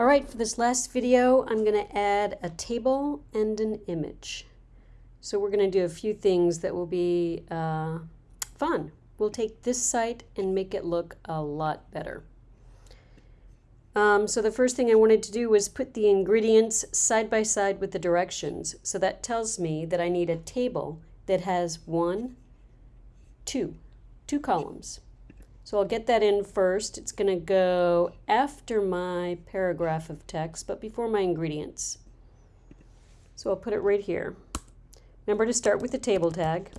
All right, for this last video, I'm going to add a table and an image. So we're going to do a few things that will be uh, fun. We'll take this site and make it look a lot better. Um, so the first thing I wanted to do was put the ingredients side by side with the directions. So that tells me that I need a table that has one, two, two columns. So I'll get that in first. It's going to go after my paragraph of text, but before my ingredients. So I'll put it right here. Remember to start with the table tag.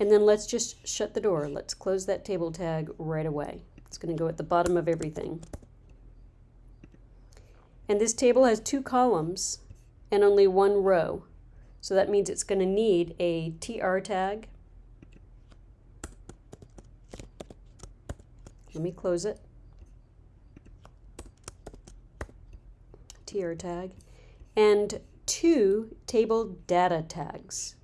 And then let's just shut the door. Let's close that table tag right away. It's going to go at the bottom of everything. And this table has two columns and only one row. So that means it's going to need a TR tag Let me close it. TR tag. And two table data tags.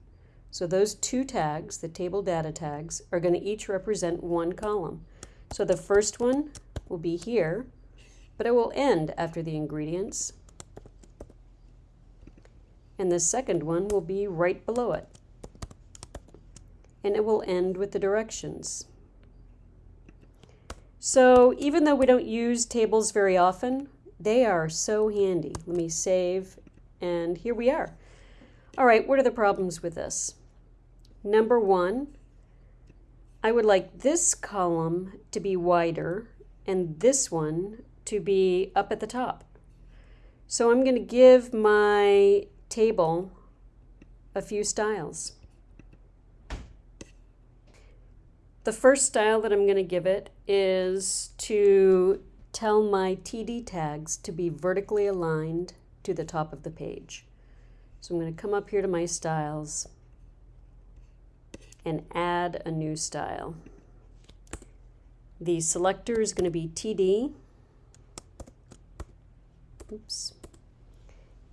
So those two tags, the table data tags, are going to each represent one column. So the first one will be here, but it will end after the ingredients. And the second one will be right below it. And it will end with the directions. So even though we don't use tables very often, they are so handy. Let me save, and here we are. All right, what are the problems with this? Number one, I would like this column to be wider and this one to be up at the top. So I'm going to give my table a few styles. The first style that I'm going to give it is to tell my TD tags to be vertically aligned to the top of the page. So I'm going to come up here to my styles and add a new style. The selector is going to be TD. Oops.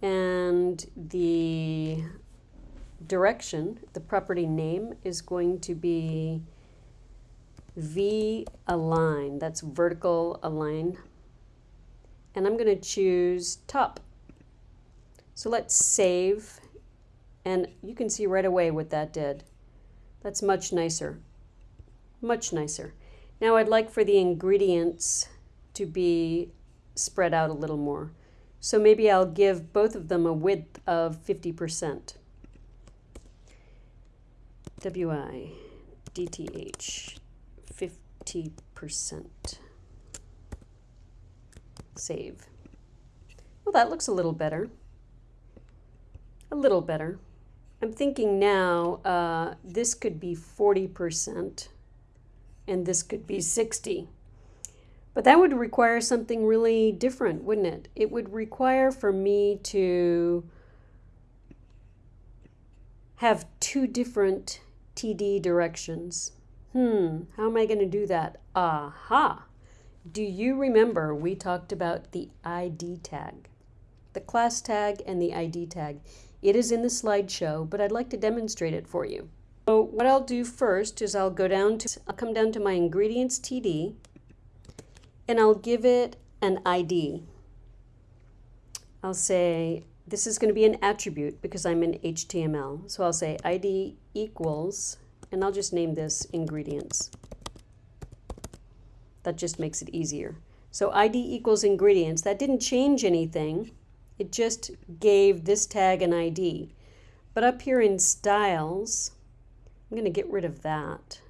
And the direction, the property name, is going to be V align, that's vertical align. And I'm going to choose top. So let's save. And you can see right away what that did. That's much nicer. Much nicer. Now I'd like for the ingredients to be spread out a little more. So maybe I'll give both of them a width of 50%. WI, DTH, 50%. Save. Well, that looks a little better. A little better. I'm thinking now uh, this could be 40% and this could be 60. But that would require something really different, wouldn't it? It would require for me to have two different TD directions. Hmm, how am I going to do that? Aha! Do you remember we talked about the ID tag? The class tag and the ID tag. It is in the slideshow, but I'd like to demonstrate it for you. So what I'll do first is I'll go down to, I'll come down to my ingredients TD, and I'll give it an ID. I'll say, this is going to be an attribute because I'm in HTML. So I'll say ID equals and I'll just name this ingredients. That just makes it easier. So ID equals ingredients. That didn't change anything. It just gave this tag an ID. But up here in styles, I'm going to get rid of that.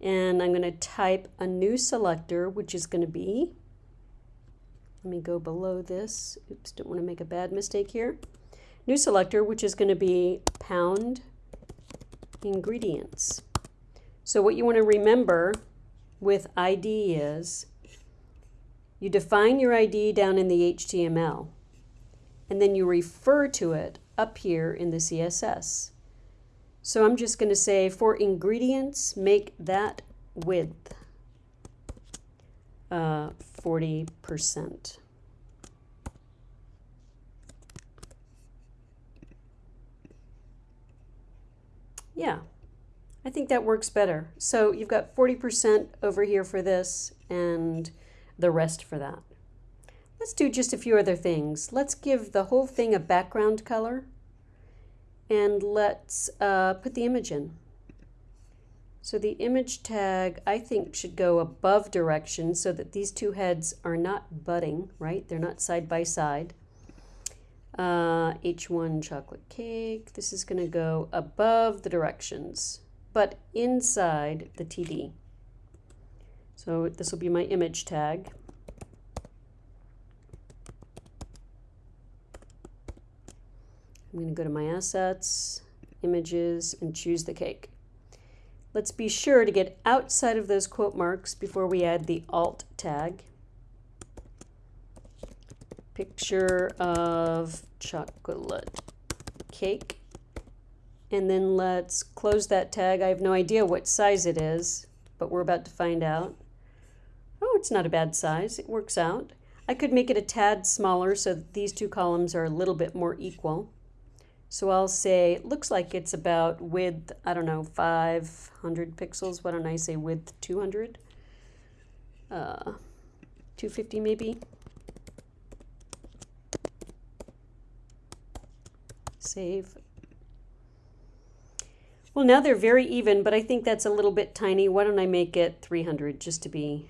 And I'm going to type a new selector, which is going to be, let me go below this. Oops, don't want to make a bad mistake here. New selector, which is going to be pound ingredients. So what you want to remember with ID is you define your ID down in the HTML and then you refer to it up here in the CSS. So I'm just going to say for ingredients, make that width uh, 40%. Yeah, I think that works better. So you've got 40% over here for this and the rest for that. Let's do just a few other things. Let's give the whole thing a background color and let's uh, put the image in. So the image tag, I think, should go above direction so that these two heads are not butting, right? They're not side by side. Uh, H1 chocolate cake. This is going to go above the directions, but inside the TD. So this will be my image tag. I'm going to go to my assets, images, and choose the cake. Let's be sure to get outside of those quote marks before we add the alt tag. Picture of chocolate cake. And then let's close that tag. I have no idea what size it is, but we're about to find out. Oh, it's not a bad size. It works out. I could make it a tad smaller so that these two columns are a little bit more equal. So I'll say, it looks like it's about width, I don't know, 500 pixels. Why don't I say width 200? Uh, 250 maybe. Save. Well, now they're very even, but I think that's a little bit tiny. Why don't I make it 300 just to be...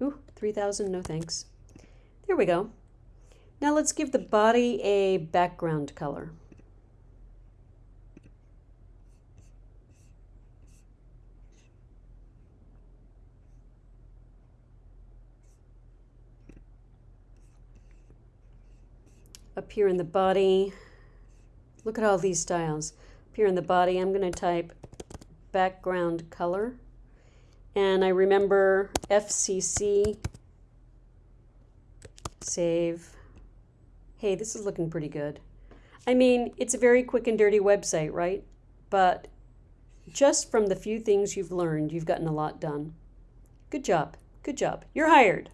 Ooh, 3,000, no thanks. There we go. Now let's give the body a background color. Up here in the body, look at all these styles. Up here in the body, I'm going to type background color. And I remember FCC, save, hey, this is looking pretty good. I mean, it's a very quick and dirty website, right? But just from the few things you've learned, you've gotten a lot done. Good job. Good job. You're hired.